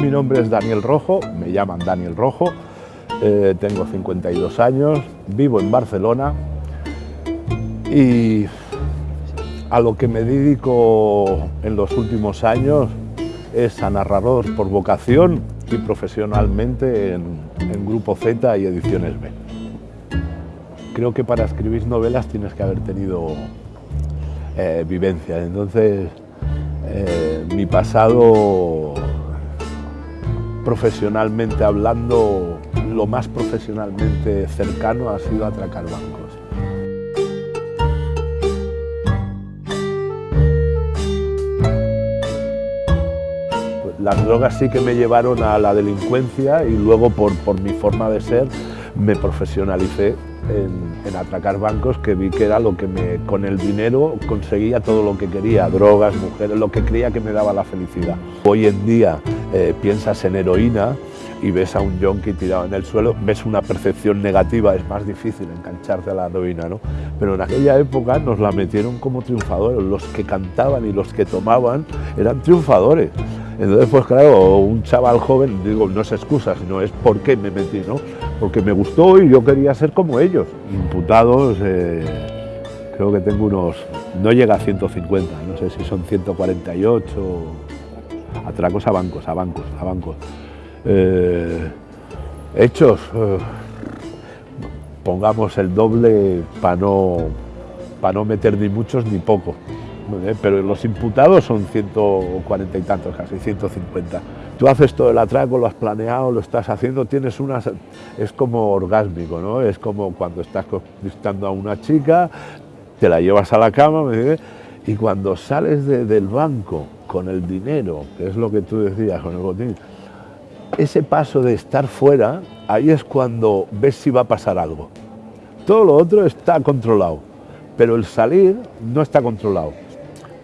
Mi nombre es Daniel Rojo, me llaman Daniel Rojo, eh, tengo 52 años, vivo en Barcelona y a lo que me dedico en los últimos años es a narrador por vocación y profesionalmente en, Grupo Z y Ediciones B. Creo que para escribir novelas tienes que haber tenido eh, vivencia, entonces eh, mi pasado profesionalmente hablando, lo más profesionalmente cercano ha sido atracar bancos. Las drogas sí que me llevaron a la delincuencia y luego por, por mi forma de ser me profesionalicé en, atracar bancos que vi que era lo que me, con el dinero conseguía todo lo que quería, drogas, mujeres, lo que creía que me daba la felicidad. Hoy en día eh, piensas en heroína y ves a un yonki tirado en el suelo, ves una percepción negativa, es más difícil engancharte a la heroína, ¿no? Pero en aquella época nos la metieron como triunfadores, los que cantaban y los que tomaban eran triunfadores. Entonces, pues claro, un chaval joven, digo, no es excusa, sino es por qué me metí, ¿no? Porque me gustó y yo quería ser como ellos. Imputados, eh, creo que tengo unos, no llega a 150, no sé si son 148, atracos a bancos, a bancos, a bancos. Eh, hechos, eh, pongamos el doble para no, para no meter ni muchos ni pocos pero los imputados son 140 y tantos, casi 150. Tú haces todo el atraco, lo has planeado, lo estás haciendo, tienes una... es como orgásmico, ¿no? Es como cuando estás conquistando a una chica, te la llevas a la cama, y cuando sales del banco con el dinero, que es lo que tú decías, con el botín, ese paso de estar fuera, ahí es cuando ves si va a pasar algo. Todo lo otro está controlado, pero el salir no está controlado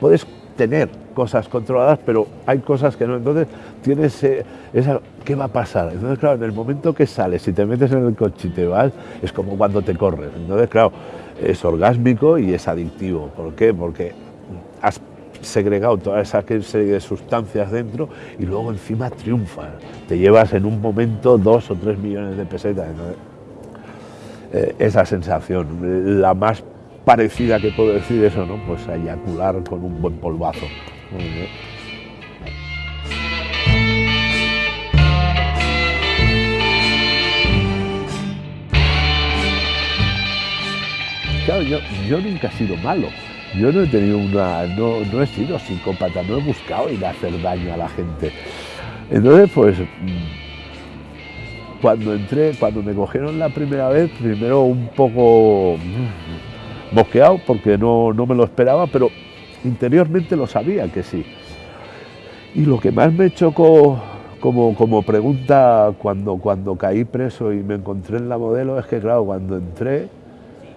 puedes tener cosas controladas, pero hay cosas que no. Entonces tienes eh, esa, ¿qué va a pasar? Entonces, claro, en el momento que sales y te metes en el coche y te vas, es como cuando te corres. Entonces, claro, es orgásmico y es adictivo. ¿Por qué? Porque segregado toda esa serie de sustancias dentro y luego encima triunfas. Te llevas en un momento dos o tres millones de pesetas. Eh, esa sensación, la más parecida que puedo decir eso, ¿no? Pues eyacular con un buen polvazo. Claro, yo, yo nunca he sido malo. Yo no he tenido una. No, no he sido psicópata, no he buscado ir a hacer daño a la gente. Entonces, pues cuando entré, cuando me cogieron la primera vez, primero un poco boqueado porque no, me lo esperaba, pero interiormente lo sabía que sí. Y lo que más me chocó como, como pregunta cuando, cuando caí preso y me encontré en la modelo es que, claro, cuando entré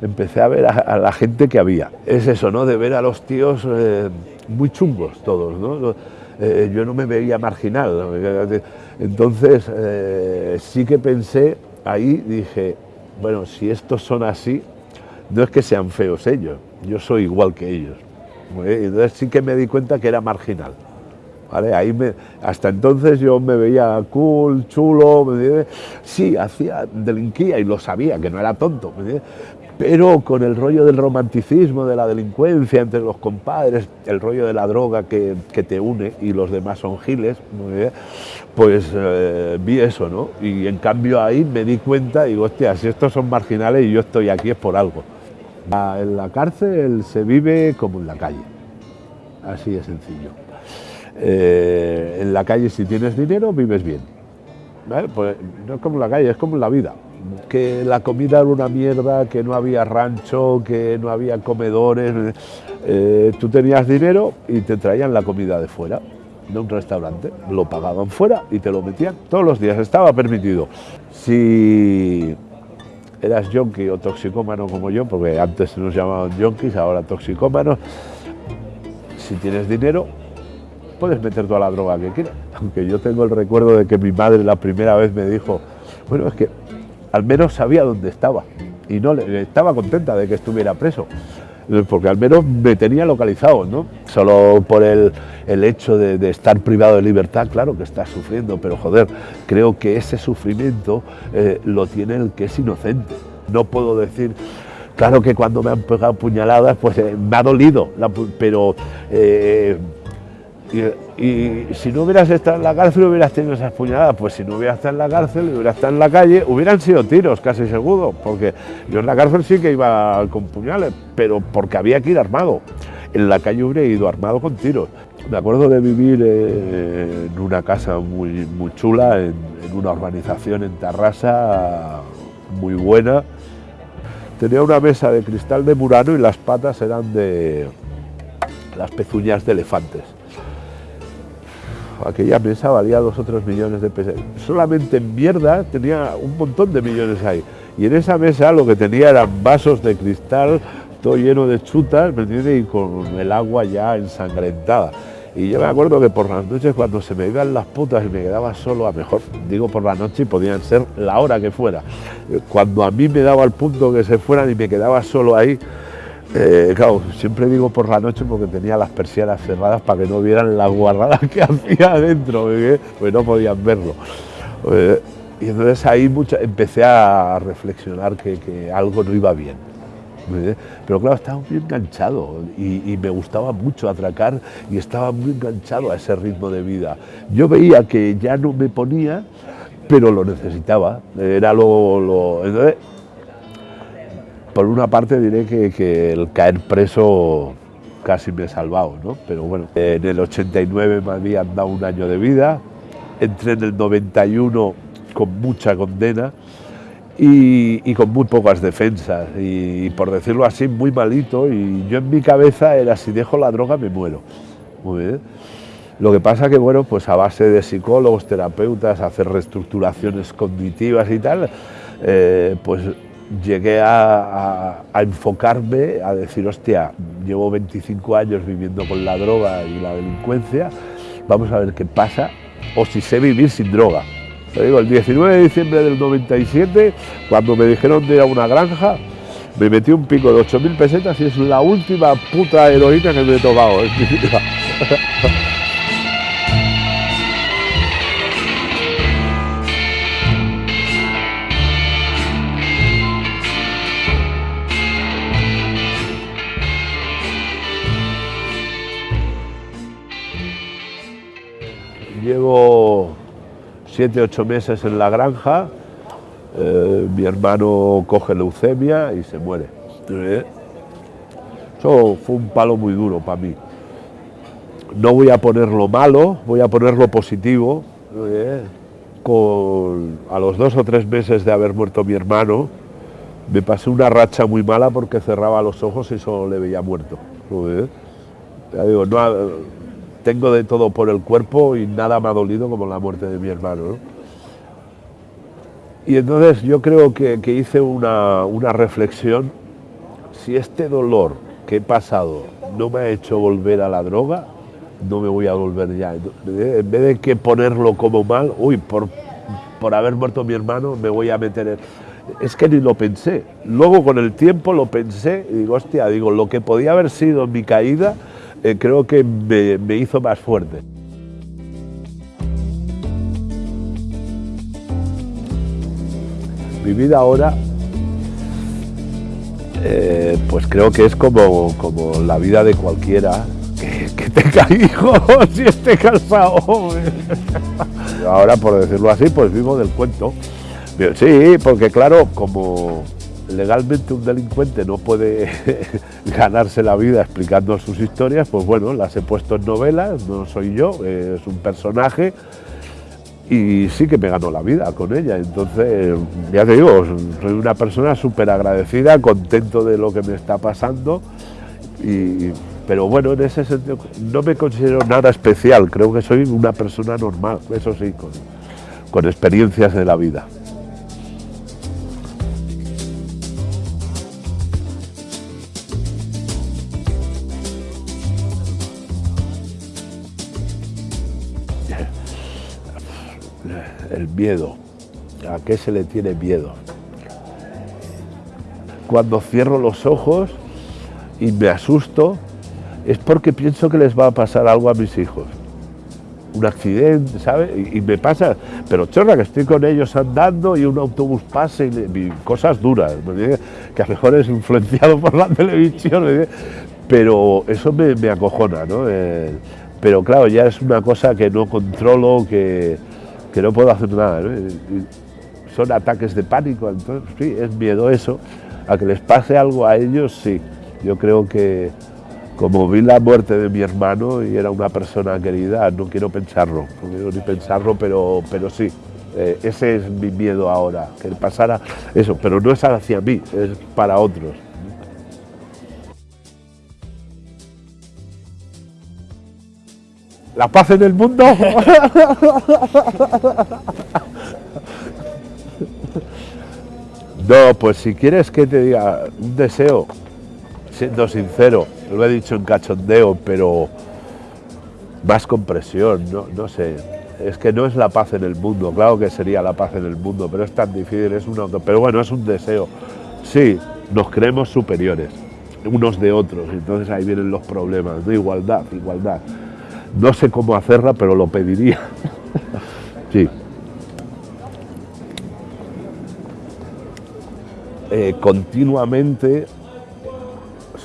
empecé a ver a, la gente que había. Es eso, ¿no? De ver a los tíos eh, muy chungos todos, ¿no? Eh, yo no me veía marginal. Entonces, eh, sí que pensé, ahí dije, bueno, si estos son así, no es que sean feos ellos, yo soy igual que ellos. Entonces sí que me di cuenta que era marginal. ¿Vale? Ahí me, hasta entonces yo me veía cool, chulo, sí, hacía, delinquía y lo sabía, que no era tonto, pero con el rollo del romanticismo, de la delincuencia entre los compadres, el rollo de la droga que, te une y los demás son giles, pues eh, vi eso, ¿no? Y en cambio ahí me di cuenta digo, hostia, si estos son marginales y yo estoy aquí es por algo. En la cárcel se vive como en la calle, así de sencillo. Eh, en la calle si tienes dinero vives bien. Pues no es como en la calle, es como en la vida. Que la comida era una mierda, que no había rancho, que no había comedores. Eh, tú tenías dinero y te traían la comida de fuera, de un restaurante. Lo pagaban fuera y te lo metían todos los días, estaba permitido. Si eras yonki o toxicómano como yo, porque antes nos llamaban yonkis, ahora toxicómanos, si tienes dinero, puedes meter toda la droga que quieras. Aunque yo tengo el recuerdo de que mi madre la primera vez me dijo, bueno, es que al menos sabía dónde estaba y no estaba contenta de que estuviera preso. porque al menos me tenía localizado, ¿no? Solo por el, hecho de, estar privado de libertad, claro que está sufriendo, pero joder, creo que ese sufrimiento eh, lo tiene el que es inocente. No puedo decir, claro que cuando me han pegado puñaladas, pues eh, me ha dolido, pero eh, y, si no hubieras estado en la cárcel hubieras tenido esas puñaladas, pues si no hubieras estado en la cárcel, hubieras estado en la calle, hubieran sido tiros, casi seguro, porque yo en la cárcel sí que iba con puñales, pero porque había que ir armado. En la calle hubiera ido armado con tiros. Me acuerdo de vivir eh, en una casa muy, muy chula, en, en una urbanización en Tarrasa, muy buena. Tenía una mesa de cristal de Murano y las patas eran de las pezuñas de elefantes aquella mesa valía dos o tres millones de pesos. Solamente en mierda tenía un montón de millones ahí. Y en esa mesa lo que tenía eran vasos de cristal, todo lleno de chutas, ¿me entiendes? Y con el agua ya ensangrentada. Y yo me acuerdo que por las noches cuando se me iban las putas y me quedaba solo, a mejor digo por la noche y podían ser la hora que fuera, cuando a mí me daba el punto que se fueran y me quedaba solo ahí, eh, claro, siempre digo por la noche porque tenía las persianas cerradas para que no vieran la guarrada que hacía adentro, pues no podían verlo. Eh, y entonces ahí empecé a reflexionar que, algo no iba bien. Pero claro, estaba muy enganchado y, me gustaba mucho atracar y estaba muy enganchado a ese ritmo de vida. Yo veía que ya no me ponía, pero lo necesitaba. Era lo, lo por una parte diré que, el caer preso casi me he salvado, ¿no? Pero bueno, en el 89 me habían dado un año de vida, entré en el 91 con mucha condena y, con muy pocas defensas y, por decirlo así muy malito y yo en mi cabeza era si dejo la droga me muero. Muy bien. Lo que pasa que bueno, pues a base de psicólogos, terapeutas, hacer reestructuraciones cognitivas y tal, eh, pues llegué a, enfocarme, a decir, hostia, llevo 25 años viviendo con la droga y la delincuencia, vamos a ver qué pasa, o si sé vivir sin droga. Digo, el 19 de diciembre del 97, cuando me dijeron de ir a una granja, me metí un pico de 8.000 pesetas y es la última puta heroína que me he tomado en mi vida. siete, ocho meses en la granja, eh, mi hermano coge leucemia y se muere. Eso fue un palo muy duro para mí. No voy a poner lo malo, voy a poner lo positivo. Con, a los dos o tres meses de haber muerto mi hermano, me pasé una racha muy mala porque cerraba los ojos y solo le veía muerto. Ya digo, no, tengo de todo por el cuerpo y nada me ha dolido como la muerte de mi hermano. Y entonces yo creo que, hice una, reflexión, si este dolor que he pasado no me ha hecho volver a la droga, no me voy a volver ya. En vez de que ponerlo como mal, uy, por, por haber muerto mi hermano me voy a meter en... Es que ni lo pensé. Luego con el tiempo lo pensé y digo, hostia, digo, lo que podía haber sido mi caída, eh, creo que me, hizo más fuerte. Mi vida ahora, eh, pues creo que es como, como la vida de cualquiera que, tenga hijos y esté casado. Ahora, por decirlo así, pues vivo del cuento. Sí, porque claro, como legalmente un delincuente no puede ganarse la vida explicando sus historias, pues bueno, las he puesto en novelas, no soy yo, es un personaje y sí que me ganó la vida con ella. Entonces, ya te digo, soy una persona súper agradecida, contento de lo que me está pasando, pero bueno, en ese sentido no me considero nada especial, creo que soy una persona normal, eso sí, con experiencias de la vida. Miedo. ¿A qué se le tiene miedo? Cuando cierro los ojos, y me asusto, es porque pienso que les va a pasar algo a mis hijos. Un accidente, ¿sabes? Y, me pasa, pero chorra, que estoy con ellos andando y un autobús pase y, cosas duras, que a lo mejor es influenciado por la televisión, pero eso me, acojona, ¿no? Eh, pero claro, ya es una cosa que no controlo, que, que no puedo hacer nada. son ataques de pánico, entonces sí, es miedo eso. A que les pase algo a ellos, sí. Yo creo que como vi la muerte de mi hermano y era una persona querida, no quiero pensarlo, no quiero ni pensarlo, pero, pero sí, eh, ese es mi miedo ahora, que pasara eso, pero no es hacia mí, es para otros. ¿La paz en el mundo? No, pues si quieres que te diga un deseo, siendo sincero, lo he dicho en cachondeo, pero más compresión, no, no sé. Es que no es la paz en el mundo, claro que sería la paz en el mundo, pero es tan difícil, es una, pero bueno, es un deseo. Sí, nos creemos superiores unos de otros, entonces ahí vienen los problemas, de igualdad, igualdad. No sé cómo hacerla, pero lo pediría. sí. Eh, continuamente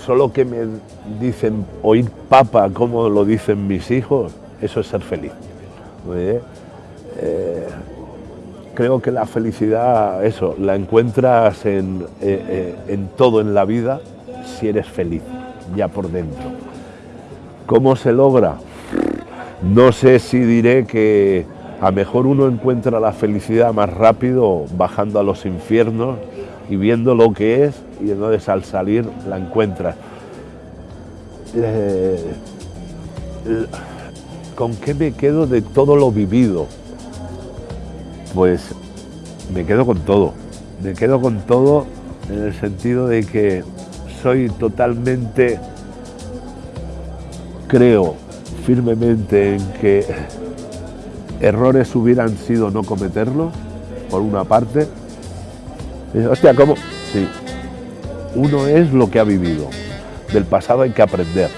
solo que me dicen oír papa como lo dicen mis hijos, eso es ser feliz. Eh, creo que la felicidad, eso, la encuentras en, eh, en todo en la vida si eres feliz, ya por dentro. ¿Cómo se logra? No sé si diré que a mejor uno encuentra la felicidad más rápido bajando a los infiernos y viendo lo que es y entonces al salir la encuentras. Eh, ¿Con qué me quedo de todo lo vivido? Pues me quedo con todo. Me quedo con todo en el sentido de que soy totalmente, creo firmemente en que errores hubieran sido no cometerlos, por una parte, hostia, ¿cómo? Sí. Uno es lo que ha vivido. Del pasado hay que aprender.